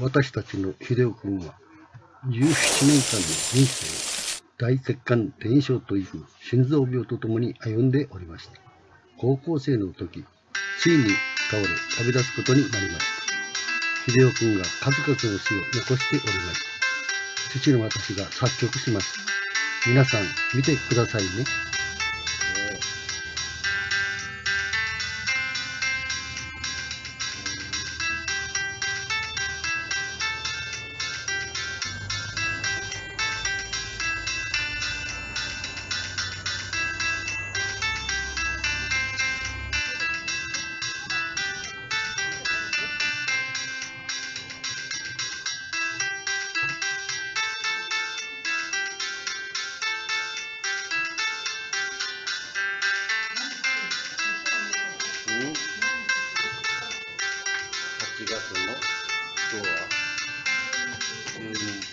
私たちの秀夫君は17年間の人生を大血管転移症という心臓病とともに歩んでおりました。高校生の時、ついに倒れ旅立つことになりました。秀夫君が数々の詩を残しておりました。父の私が作曲しました。皆さん見てくださいね。 뭐? 좋아. 음.